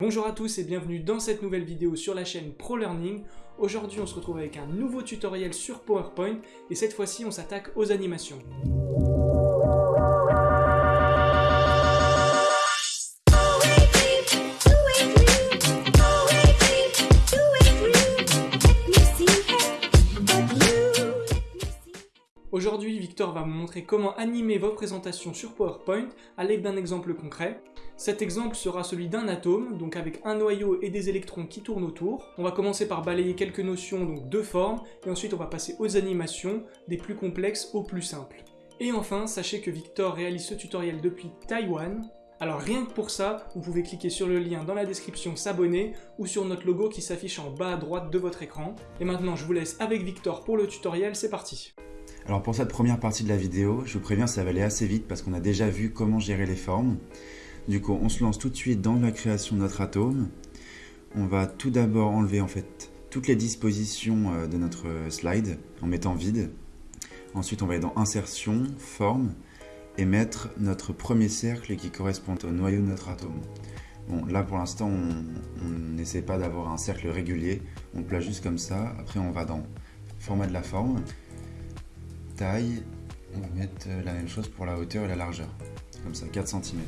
Bonjour à tous et bienvenue dans cette nouvelle vidéo sur la chaîne ProLearning. Aujourd'hui on se retrouve avec un nouveau tutoriel sur PowerPoint et cette fois-ci on s'attaque aux animations. Aujourd'hui, Victor va vous montrer comment animer vos présentations sur PowerPoint à l'aide d'un exemple concret. Cet exemple sera celui d'un atome, donc avec un noyau et des électrons qui tournent autour. On va commencer par balayer quelques notions, donc de forme, et ensuite on va passer aux animations, des plus complexes aux plus simples. Et enfin, sachez que Victor réalise ce tutoriel depuis Taïwan, alors rien que pour ça, vous pouvez cliquer sur le lien dans la description s'abonner ou sur notre logo qui s'affiche en bas à droite de votre écran. Et maintenant je vous laisse avec Victor pour le tutoriel, c'est parti alors pour cette première partie de la vidéo, je vous préviens ça va aller assez vite parce qu'on a déjà vu comment gérer les formes. Du coup on se lance tout de suite dans la création de notre atome. On va tout d'abord enlever en fait toutes les dispositions euh, de notre slide en mettant vide. Ensuite on va aller dans insertion, forme et mettre notre premier cercle qui correspond au noyau de notre atome. Bon, là pour l'instant on n'essaie pas d'avoir un cercle régulier, on le place juste comme ça, après on va dans format de la forme, taille, on va mettre euh, la même chose pour la hauteur et la largeur, comme ça 4 cm.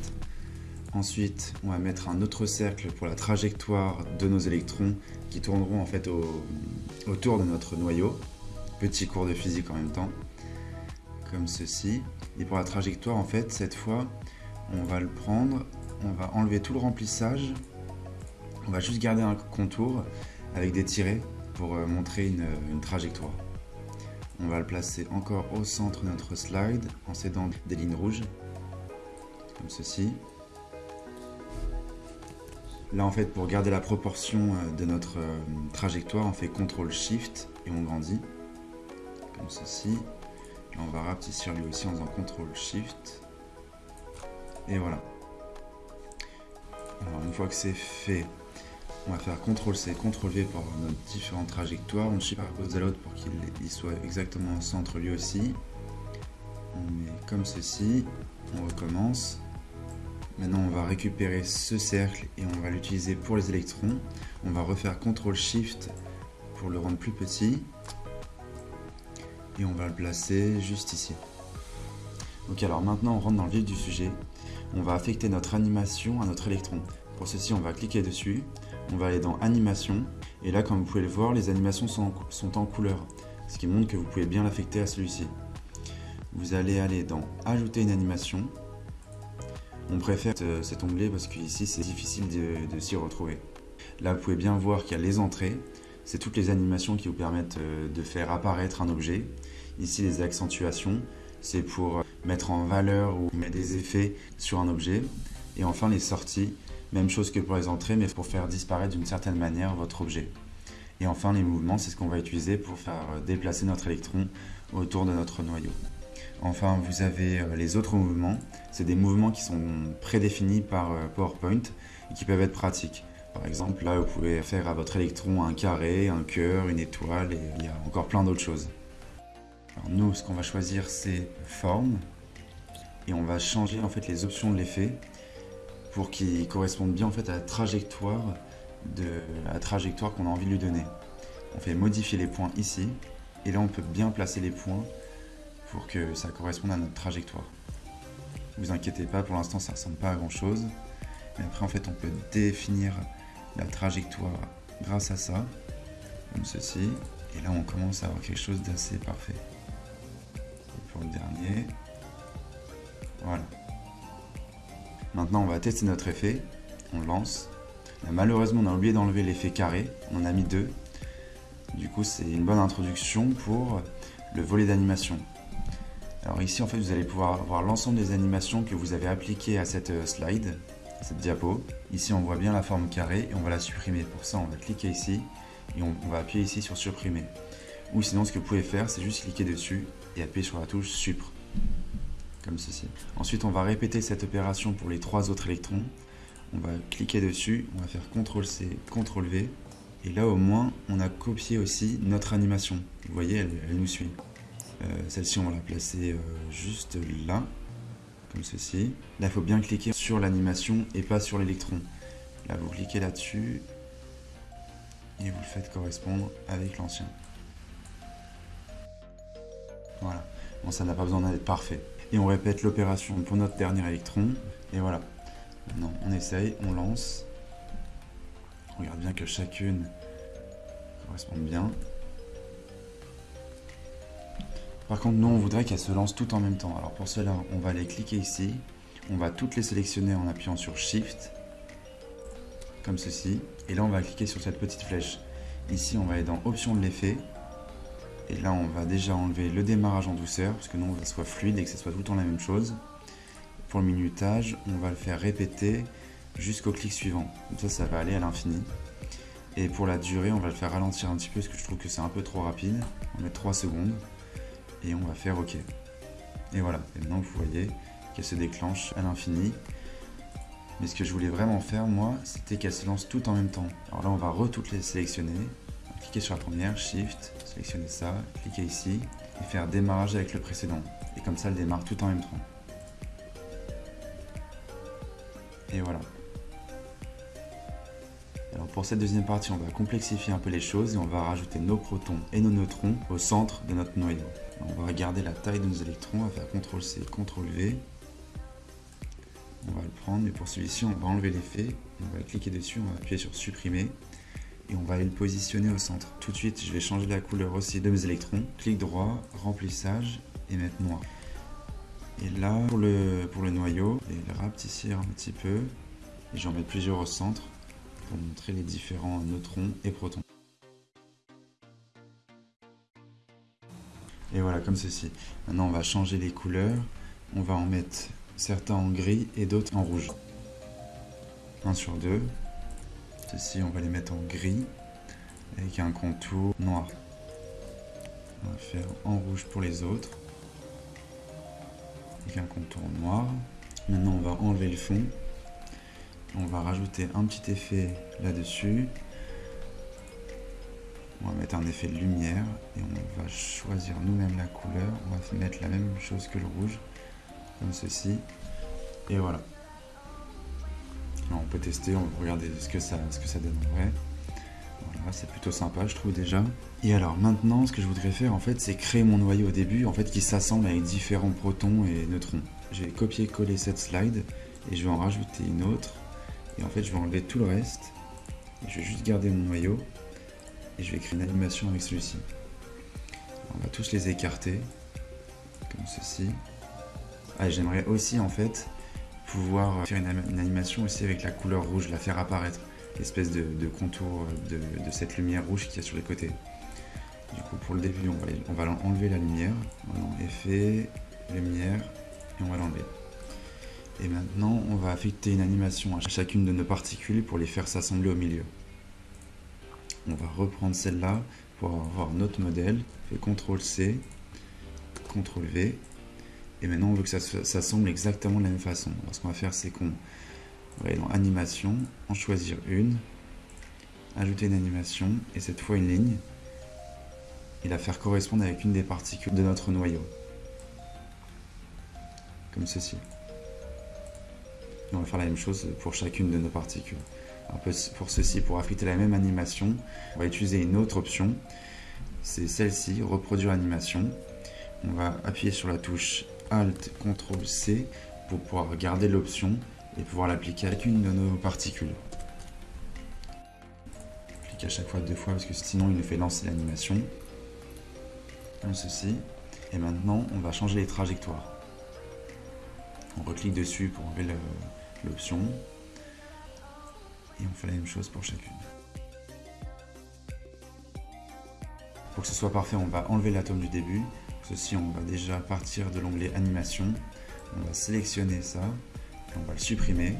Ensuite, on va mettre un autre cercle pour la trajectoire de nos électrons qui tourneront en fait autour de notre noyau. Petit cours de physique en même temps, comme ceci. Et pour la trajectoire, en fait, cette fois, on va le prendre, on va enlever tout le remplissage, on va juste garder un contour avec des tirets pour euh, montrer une trajectoire. On va le placer encore au centre de notre slide en s'aidant des lignes rouges, comme ceci. Là en fait pour garder la proportion euh, de notre euh, trajectoire on fait CTRL SHIFT et on grandit comme ceci. Là on va rapetisser lui aussi en faisant CTRL SHIFT et voilà. Alors une fois que c'est fait, on va faire CTRL-C, CTRL-V pour nos différentes trajectoires. On superpose à l'autre pour qu'il soit exactement au centre lui aussi. On met comme ceci. On recommence. Maintenant, on va récupérer ce cercle et on va l'utiliser pour les électrons. On va refaire CTRL-SHIFT pour le rendre plus petit. Et on va le placer juste ici. Ok, alors maintenant on rentre dans le vif du sujet. On va affecter notre animation à notre électron. Pour ceci, on va cliquer dessus on va aller dans animation. Et là comme vous pouvez le voir les animations sont en, couleur. Ce qui montre que vous pouvez bien l'affecter à celui-ci. Vous allez aller dans ajouter une animation. On préfère cet onglet parce qu'ici c'est difficile de, s'y retrouver. Là vous pouvez bien voir qu'il y a les entrées. C'est toutes les animations qui vous permettent euh, de faire apparaître un objet. Ici les accentuations. C'est pour mettre en valeur ou mettre des effets sur un objet. Et enfin les sorties même chose que pour les entrées, mais pour faire disparaître d'une certaine manière votre objet. Et enfin, les mouvements, c'est ce qu'on va utiliser pour faire euh, déplacer notre électron autour de notre noyau. Enfin, vous avez euh, les autres mouvements. C'est des mouvements qui sont prédéfinis par euh, PowerPoint et qui peuvent être pratiques. Par exemple, là, vous pouvez faire à votre électron un carré, un cœur, une étoile, et il y a encore plein d'autres choses. Alors nous, ce qu'on va choisir, c'est forme, et on va changer en fait les options de l'effet pour qu'il corresponde bien en fait à la trajectoire de la trajectoire qu'on a envie de lui donner. On fait modifier les points ici et là on peut bien placer les points pour que ça corresponde à notre trajectoire. Ne vous inquiétez pas, pour l'instant ça ressemble pas à grand chose. Mais après en fait on peut définir la trajectoire grâce à ça, comme ceci. Et là on commence à avoir quelque chose d'assez parfait. Et pour le dernier, voilà. Maintenant, on va tester notre effet. On lance. malheureusement, on a oublié d'enlever l'effet carré. On en a mis deux. Du coup, c'est une bonne introduction pour le volet d'animation. Alors ici, en fait, vous allez pouvoir voir l'ensemble des animations que vous avez appliquées à cette euh, slide, à cette diapo. Ici, on voit bien la forme carrée et on va la supprimer. Pour ça, on va cliquer ici et on, va appuyer ici sur supprimer. Ou sinon, ce que vous pouvez faire, c'est juste cliquer dessus et appuyer sur la touche Supr comme ceci. Ensuite, on va répéter cette opération pour les trois autres électrons. On va cliquer dessus, on va faire CTRL-C, CTRL-V. Et là, au moins, on a copié aussi notre animation. Vous voyez, elle, nous suit. Euh, celle-ci, on va la placer euh, juste là, comme ceci. Là, il faut bien cliquer sur l'animation et pas sur l'électron. Là, vous cliquez là-dessus et vous le faites correspondre avec l'ancien. Voilà. Bon, ça n'a pas besoin d'être parfait. Et on répète l'opération pour notre dernier électron. Et voilà. Maintenant, on essaye, on lance. On regarde bien que chacune corresponde bien. Par contre, nous, on voudrait qu'elles se lancent toutes en même temps. Alors pour cela, on va aller cliquer ici. On va toutes les sélectionner en appuyant sur Shift, comme ceci. Et là, on va cliquer sur cette petite flèche. Ici, on va aller dans Options de l'effet. Et là, on va déjà enlever le démarrage en douceur, parce que nous, on veut que ce soit fluide et que ce soit tout le temps la même chose. Pour le minutage, on va le faire répéter jusqu'au clic suivant. Comme ça, ça va aller à l'infini. Et pour la durée, on va le faire ralentir un petit peu, parce que je trouve que c'est un peu trop rapide. On met 3 secondes. Et on va faire OK. Et voilà, et maintenant vous voyez qu'elle se déclenche à l'infini. Mais ce que je voulais vraiment faire, moi, c'était qu'elle se lance toutes en même temps. Alors là, on va re-toutes les sélectionner. Cliquer sur la première, Shift, sélectionner ça, cliquer ici, et faire démarrage avec le précédent. Et comme ça, elle démarre tout en même temps. Et voilà. Alors pour cette deuxième partie, on va complexifier un peu les choses et on va rajouter nos protons et nos neutrons au centre de notre noyau. On va regarder la taille de nos électrons, on va faire CTRL-C, CTRL-V. On va le prendre, et pour celui-ci, on va enlever l'effet, on va cliquer dessus, on va appuyer sur supprimer, et on va aller le positionner au centre. Tout de suite, je vais changer la couleur aussi de mes électrons. Clic droit, remplissage, et mettre noir. Et là, pour le, noyau, je vais le rapetisser un petit peu, et j'en mets plusieurs au centre, pour montrer les différents neutrons et protons. Et voilà, comme ceci. Maintenant, on va changer les couleurs. On va en mettre certains en gris et d'autres en rouge. 1 sur 2. Ceci, on va les mettre en gris avec un contour noir. On va faire en rouge pour les autres avec un contour noir. Maintenant, on va enlever le fond. On va rajouter un petit effet là-dessus. On va mettre un effet de lumière et on va choisir nous-mêmes la couleur. On va mettre la même chose que le rouge, comme ceci. Et voilà. On peut tester, on va regarder ce que ça, ce donne en vrai. Voilà, c'est plutôt sympa, je trouve déjà. Et alors maintenant, ce que je voudrais faire, en fait, c'est créer mon noyau au début, en fait, qui s'assemble avec différents protons et neutrons. Je vais copier-coller cette slide et je vais en rajouter une autre. Et en fait, je vais enlever tout le reste. Je vais juste garder mon noyau et je vais créer une animation avec celui-ci. On va tous les écarter, comme ceci. Ah, j'aimerais aussi en fait faire une, animation aussi avec la couleur rouge, la faire apparaître, l'espèce de, contour de, cette lumière rouge qu'il y a sur les côtés. Du coup, pour le début, on va, enlever la lumière. effet, lumière, et on va l'enlever. Et maintenant, on va affecter une animation à chacune de nos particules pour les faire s'assembler au milieu on va reprendre celle-là pour avoir notre modèle. Fait CTRL C, CTRL V. Et maintenant, on veut que ça s'assemble exactement de la même façon. Alors, ce qu'on va faire, c'est qu'on va aller dans Animation, en choisir une, ajouter une animation, et cette fois une ligne, et la faire correspondre avec une des particules de notre noyau. Comme ceci. Et on va faire la même chose pour chacune de nos particules pour ceci, pour affecter la même animation, on va utiliser une autre option. C'est celle-ci, reproduire animation. On va appuyer sur la touche Alt CTRL C pour pouvoir garder l'option et pouvoir l'appliquer avec une de nos particules. Clique à chaque fois deux fois parce que sinon il nous fait lancer l'animation. Comme ceci. Et maintenant, on va changer les trajectoires. On reclique dessus pour enlever l'option et on fait la même chose pour chacune. Pour que ce soit parfait, on va enlever l'atome du début. Ceci, on va déjà partir de l'onglet animation. On va sélectionner ça, et on va le supprimer.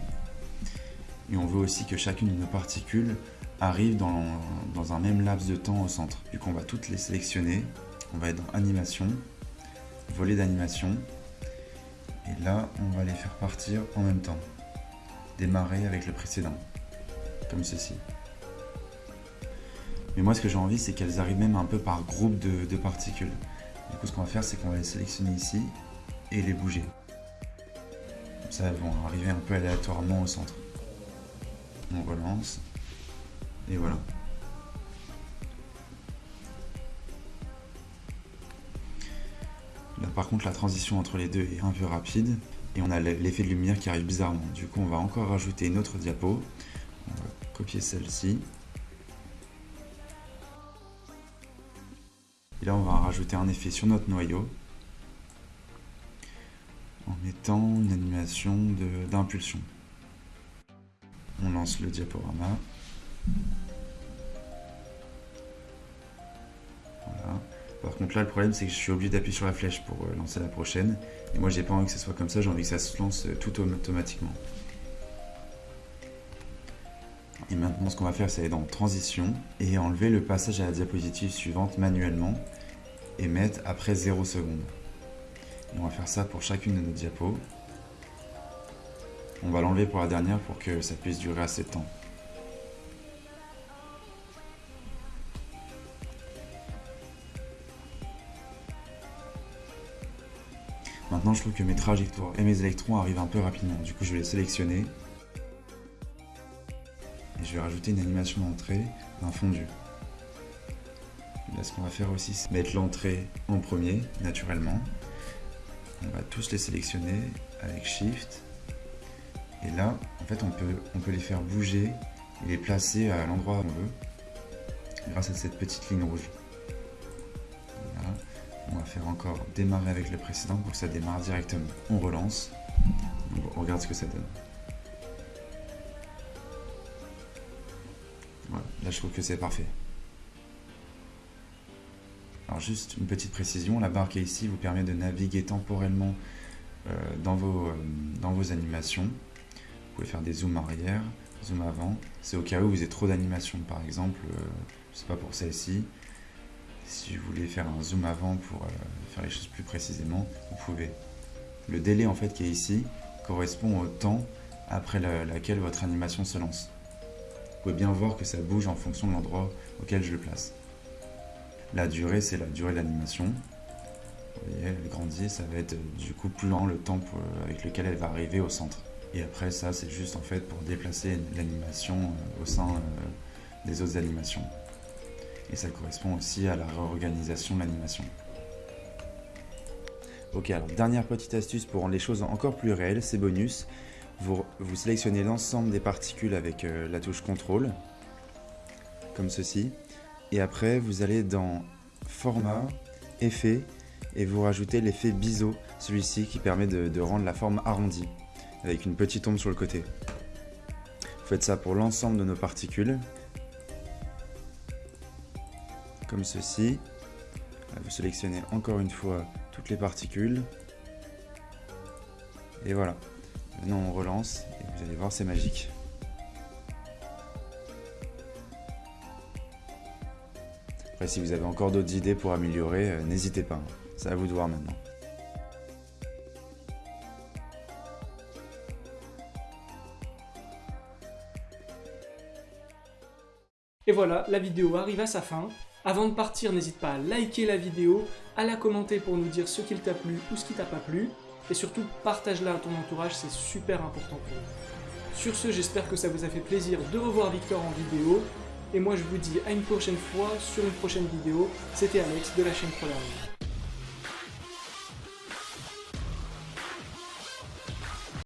Et on veut aussi que chacune de nos particules arrive dans, dans un même laps de temps au centre. Du coup, on va toutes les sélectionner. On va être dans animation, volet d'animation. Et là, on va les faire partir en même temps. Démarrer avec le précédent comme ceci. Mais moi, ce que j'ai envie, c'est qu'elles arrivent même un peu par groupe de, particules. Du coup, ce qu'on va faire, c'est qu'on va les sélectionner ici et les bouger. Comme ça, elles vont arriver un peu aléatoirement au centre. On relance. Et voilà. Là par contre la transition entre les deux est un peu rapide et on a l'effet de lumière qui arrive bizarrement. Du coup on va encore rajouter une autre diapo. On va copier celle-ci. Là on va rajouter un effet sur notre noyau en mettant une animation d'impulsion. On lance le diaporama. Voilà. Par contre là le problème c'est que je suis obligé d'appuyer sur la flèche pour euh, lancer la prochaine. Et moi j'ai pas envie que ce soit comme ça, j'ai envie que ça se lance euh, tout automatiquement. Et maintenant ce qu'on va faire c'est aller dans transition et enlever le passage à la diapositive suivante manuellement et mettre après 0 secondes. on va faire ça pour chacune de nos diapos. On va l'enlever pour la dernière pour que ça puisse durer assez de temps. Maintenant, je trouve que mes trajectoires et mes électrons arrivent un peu rapidement. Du coup, je vais les sélectionner. Et je vais rajouter une animation d'entrée d'un fondu. Ce qu'on va faire aussi, c'est mettre l'entrée en premier, naturellement. On va tous les sélectionner avec Shift. Et là, en fait, on peut, on peut les faire bouger et les placer à l'endroit où on veut, grâce à cette petite ligne rouge. On va faire encore démarrer avec le précédent pour que ça démarre directement. On relance. On regarde ce que ça donne. Voilà, là je trouve que c'est parfait. Alors juste une petite précision, la barre qui est ici vous permet de naviguer temporellement euh, dans, vos, euh, dans vos animations. Vous pouvez faire des zooms arrière, zoom avant. C'est au cas où vous avez trop d'animations, par exemple, euh, je sais pas pour celle-ci, si vous voulez faire un zoom avant pour euh, faire les choses plus précisément, vous pouvez. Le délai en fait qui est ici correspond au temps après laquelle votre animation se lance. Vous pouvez bien voir que ça bouge en fonction de l'endroit auquel je le place. La durée, c'est la durée de l'animation. Vous voyez, elle grandit, ça va être euh, du coup plus lent le temps euh, avec lequel elle va arriver au centre. Et après ça, c'est juste en fait pour déplacer l'animation au sein des autres animations et ça correspond aussi à la réorganisation de l'animation. Ok, alors dernière petite astuce pour rendre les choses encore plus réelles, c'est bonus. Vous, sélectionnez l'ensemble des particules avec euh, la touche contrôle, comme ceci. Et après, vous allez dans Format, Effet, et vous rajoutez l'effet biseau, celui-ci qui permet de, rendre la forme arrondie, avec une petite ombre sur le côté. Vous faites ça pour l'ensemble de nos particules comme ceci. Vous sélectionnez encore une fois toutes les particules. Et voilà. Maintenant on relance et vous allez voir c'est magique. Après si vous avez encore d'autres idées pour améliorer, euh, n'hésitez pas. C'est à vous de voir maintenant. Et voilà, la vidéo arrive à sa fin. Avant de partir, n'hésite pas à liker la vidéo, à la commenter pour nous dire ce qu'il t'a plu ou ce qui t'a pas plu, et surtout partage-la à ton entourage, c'est super important pour nous. Sur ce, j'espère que ça vous a fait plaisir de revoir Victor en vidéo, et moi je vous dis à une prochaine fois sur une prochaine vidéo, c'était Alex de la chaîne ProLearning.